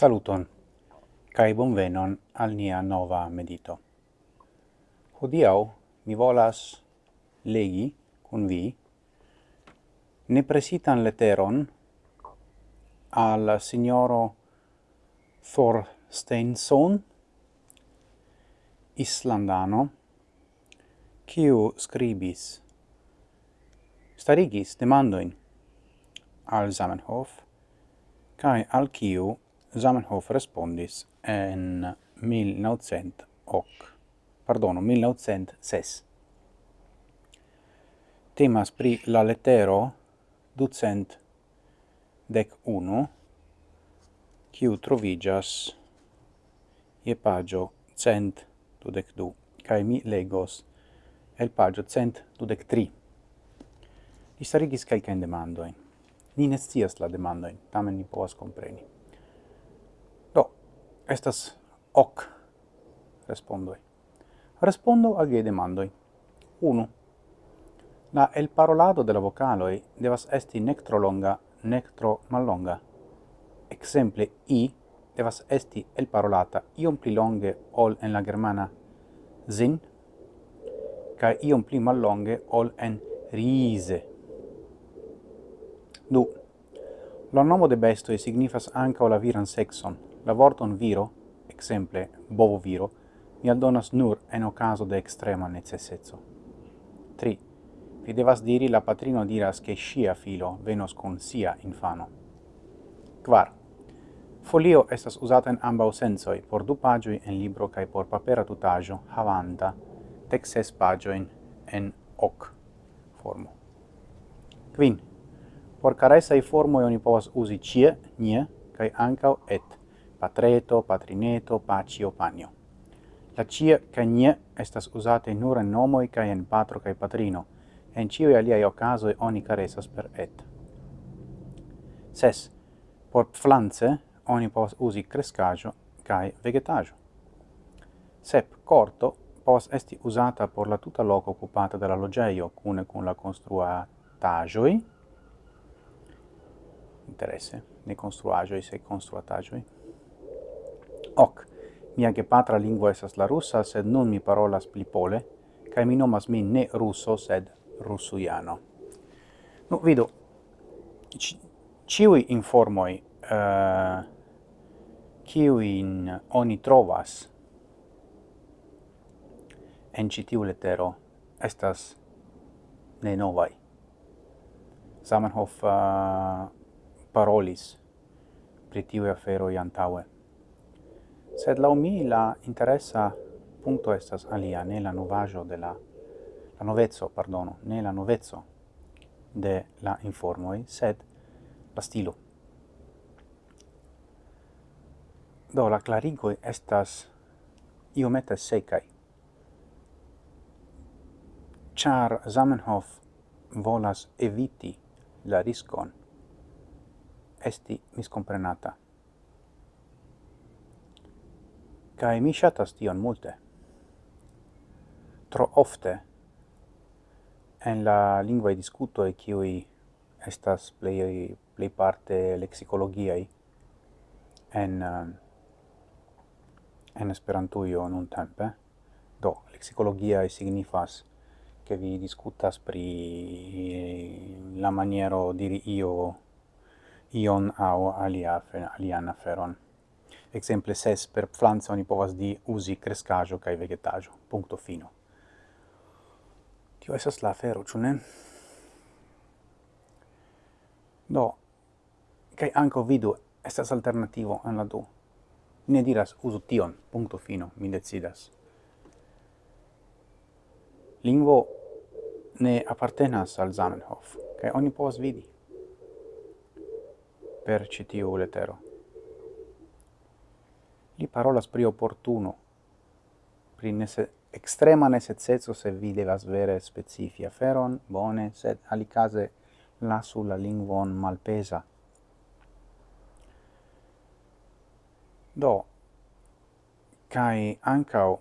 Saluton, cae bonvenon al nia nova medito. Hodiau mi volas legi cun vi nepresitan leteron al signoro Thorsteinson, islandano, quiu scribis starigis demandoin al Zamenhof, cae al quiu Zamenhof respondis en 1900 hoc, pardono, 1906. Temas pri la letero ducent dec unu, kiu trovigas je pagio cent dudec du, cae mi legos el pagio cent dudec tri. Li starigis calcaen demandoin. Ni ne la demandoin, tamen ni povas compreni. Estas hoc respondoi. Respondo al vie demandoi. 1. La el parolado de la vocaloi devas esti nec tro longa, nec tro mallonga. Exemple, i devas esti el parolata iom pli longe ol en la germana zin, ca iom pli mallonge ol en rise. Du. La nomo de bestoi signifas anca la viran sexon, La vorton viro, exemple bovo viro, mi aldonas nur en ocaso de extrema necessezzo. 3. Vi devas diri la patrino diras che scia filo venos con sia infano. 4. Folio estas usata en ambau sensoi por du pagioi en libro cae por papera tutaggio havanta texes pagioin en hoc formo. 5. Por caresai formoi oni povas usi cie, nie, cae ancau et patreto, patrineto, pacio, panio. La cie ca nie estas usate nur en nomoi ca en patro ca patrino, en cioi aliai ocasoi oni caresas per et. Ses, por pflanze oni pos usi crescajo ca vegetajo. Sep, corto pos esti usata por la tuta loco occupata dalla logeio, cune con la construatagioi, interesse, ne construagioi, se construatagioi, hoc. Mia gepatra lingua esas la russa, sed nun mi parolas pli pole, cae mi nomas min ne russo, sed russuiano. Nu, vidu, ciui informoi uh, ciuin oni trovas en citiu lettero estas ne novai. Zamenhof uh, parolis pri tiui aferoi antaue. Sed lau mi la interessa punto estas alia, ne la novajo de la la novezzo, pardono, ne la novezzo de la informoi, sed la stilo. Do, la clarigoi estas iomete secai, char Zamenhof volas eviti la riscon esti miscomprenata. Kai mi shatas tion multe. Tro ofte en la lingua discuto e qui estas play play parte lexicologiai en en esperantujo nun tempe do lexicologia signifas che vi discutas pri la maniero diri io ion au alia alian aferon exemple ses per pflanza oni povas di usi crescajo kai vegetajo. Punto fino. Tio esas la fero ĉu ne? Do, kai anko vidu estas alternativo en la du. Ne diras uzu tion, punto fino, mi decidas. Lingvo ne appartenas al Zamenhof, kai oni povas vidi per citiu letero. Li parolas pri opportuno, pri nese, extrema necessezo se vi devas vere specifia feron, bone, sed alicase lasu la lingvon malpesa. Do, cae ancao,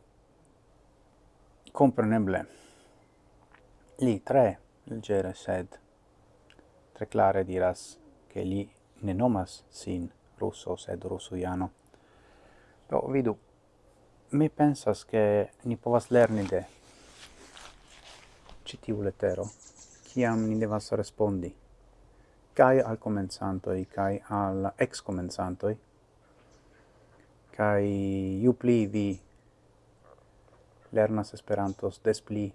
compreneble, li tre legere sed tre clare diras che li ne nomas sin russo sed russujano. Do, vidu, mi pensas che ni povas lerni de citiu letero, ciam ni devas respondi, cae al comenzantoi, cae al ex-comenzantoi, cae iu pli vi lernas Esperantos, des pli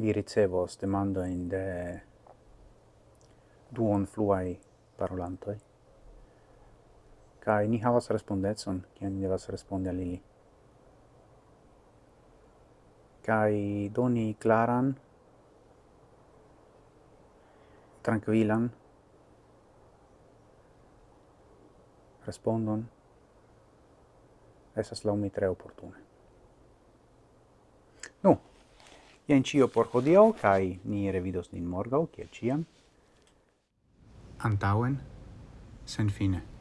vi ricevos demandoin de duon fluai parolantoi kai ni havas respondecon kiam ni devas respondi al ili kai doni claran tranquilan respondon esas laumi tre opportune. Nu, jen cio por hodio, kai ni revidos nin morgau, kiel ciam. Antauen, sen fine.